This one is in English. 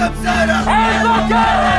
Hands up, Hands up,